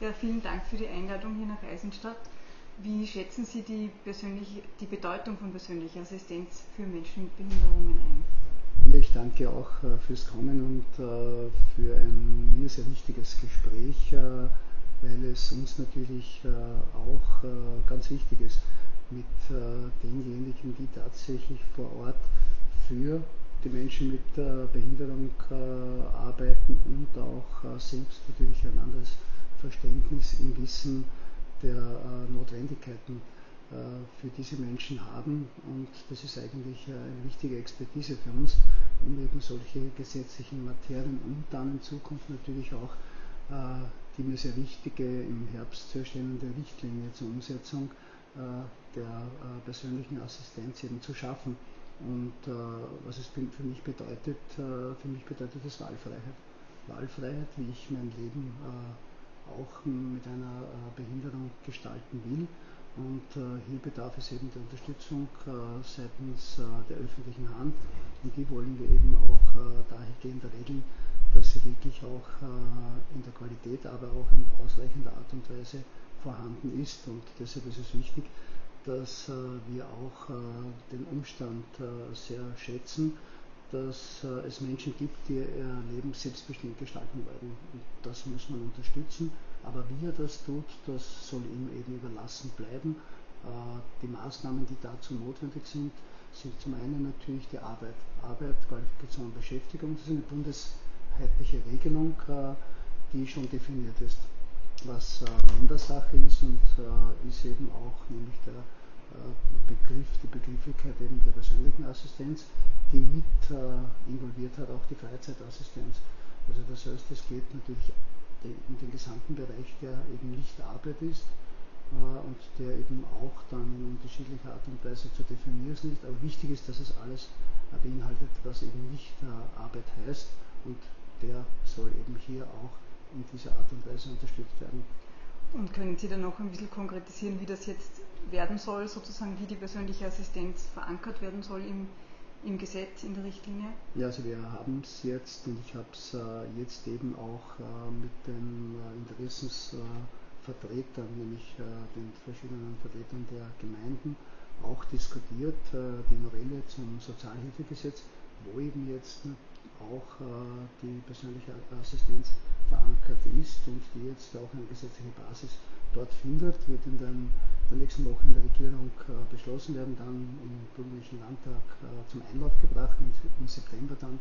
Ja, vielen Dank für die Einladung hier nach Eisenstadt. Wie schätzen Sie die, die Bedeutung von persönlicher Assistenz für Menschen mit Behinderungen ein? Ich danke auch äh, fürs Kommen und äh, für ein mir sehr wichtiges Gespräch, äh, weil es uns natürlich auch ganz wichtig ist, mit denjenigen, die tatsächlich vor Ort für die Menschen mit Behinderung arbeiten und auch selbst natürlich ein anderes Verständnis im Wissen der äh, Notwendigkeiten äh, für diese Menschen haben. Und das ist eigentlich äh, eine wichtige Expertise für uns, um eben solche gesetzlichen Materien und dann in Zukunft natürlich auch die mir sehr wichtige im Herbst zu erstellende Richtlinie zur Umsetzung der persönlichen Assistenz eben zu schaffen. Und was es für mich bedeutet, für mich bedeutet das Wahlfreiheit. Wahlfreiheit, wie ich mein Leben auch mit einer äh, Behinderung gestalten will. Und äh, hier bedarf es eben der Unterstützung äh, seitens der öffentlichen Hand. Und die wollen wir eben auch dahingehend regeln, dass sie wirklich auch in der Qualität, aber auch in ausreichender Art und Weise vorhanden ist. Und deshalb ist es wichtig, dass wir auch den Umstand sehr schätzen, dass äh, es Menschen gibt, die ihr Leben selbstbestimmt gestalten wollen. Und das muss man unterstützen. Aber wie er das tut, das soll ihm eben überlassen bleiben. Äh, die Maßnahmen, die dazu notwendig sind, sind zum einen natürlich die Arbeit. Arbeit, Qualifikation und Beschäftigung, das ist eine bundesheitliche Regelung, äh, die schon definiert ist. Was Ländersache ist und ist eben auch nämlich der Begriff, die Begrifflichkeit eben der persönlichen Assistenz, die mit äh, involviert hat, auch die Freizeitassistenz. Also das heißt, es geht natürlich in den gesamten Bereich, der eben nicht Arbeit ist äh, und der eben auch dann in unterschiedlicher Art und Weise zu definieren ist. Aber wichtig ist, dass es alles äh, beinhaltet, was eben nicht äh, Arbeit heißt und der soll eben hier auch in dieser Art und Weise unterstützt werden. Und können Sie dann noch ein bisschen konkretisieren, wie das jetzt werden soll, sozusagen wie die persönliche Assistenz verankert werden soll im im Gesetz, in der Richtlinie? Ja, also wir haben es jetzt und ich habe es äh, jetzt eben auch äh, mit den äh, Interessensvertretern, nämlich äh, den verschiedenen Vertretern der Gemeinden, auch diskutiert, äh, die Novelle zum Sozialhilfegesetz, wo eben jetzt auch äh, die persönliche Assistenz verankert ist und die jetzt auch eine gesetzliche Basis dort findet, wird in den, der nächsten Woche in der Regierung äh, beschlossen werden, dann im Bürgerlichen Landtag äh, zum Einlauf gebracht und im September dann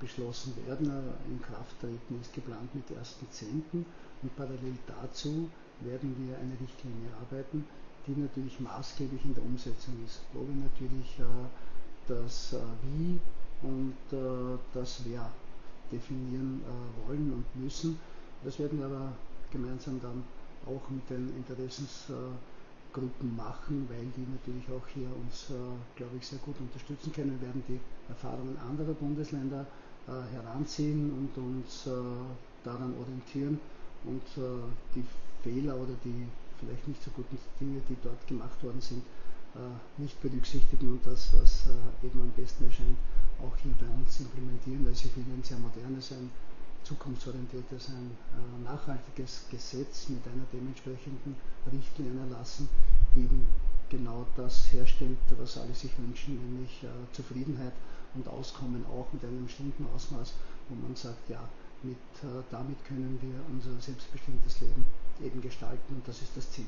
beschlossen werden. In Kraft treten ist geplant mit 1.10. und parallel dazu werden wir eine Richtlinie arbeiten, die natürlich maßgeblich in der Umsetzung ist, wo wir natürlich das Wie und äh, das Wer definieren wollen und müssen. Das werden wir aber gemeinsam dann auch mit den Interessensgruppen machen, weil die natürlich auch hier uns, äh, glaube ich, sehr gut unterstützen können. Wir werden die Erfahrungen anderer Bundesländer äh, heranziehen und uns äh, daran orientieren und die Fehler oder die vielleicht nicht so guten Dinge, die dort gemacht worden sind, nicht berücksichtigen und das, was eben am besten erscheint, auch hier bei uns implementieren. Also ich will ein sehr modernes, ein zukunftsorientiertes, ein äh, nachhaltiges Gesetz mit einer dementsprechenden Richtlinie erlassen, die eben genau das herstellt, was alle sich wünschen, nämlich äh, Zufriedenheit und Auskommen auch mit einem bestimmten Ausmaß, wo man sagt, ja, mit, äh, damit können wir unser selbstbestimmtes Leben eben gestalten und das ist das Ziel.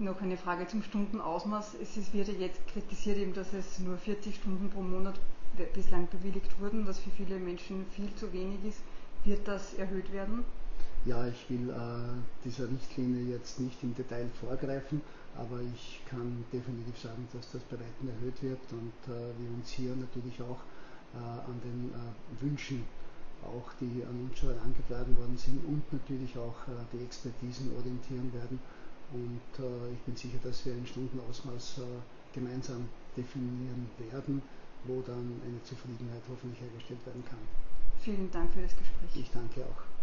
Noch eine Frage zum Stundenausmaß. Es wird ja jetzt kritisiert, eben, dass es nur 40 Stunden pro Monat bislang bewilligt wurden, was für viele Menschen viel zu wenig ist. Wird das erhöht werden? Ja, ich will äh, dieser Richtlinie jetzt nicht im Detail vorgreifen, aber ich kann definitiv sagen, dass das bei weitem erhöht wird und äh, wir uns hier natürlich auch äh, an den äh, Wünschen, auch die an uns schon herangetragen worden sind und natürlich auch äh, die Expertisen orientieren werden. Und äh, ich bin sicher, dass wir ein Stundenausmaß gemeinsam definieren werden wo dann eine Zufriedenheit hoffentlich hergestellt werden kann. Vielen Dank für das Gespräch. Ich danke auch.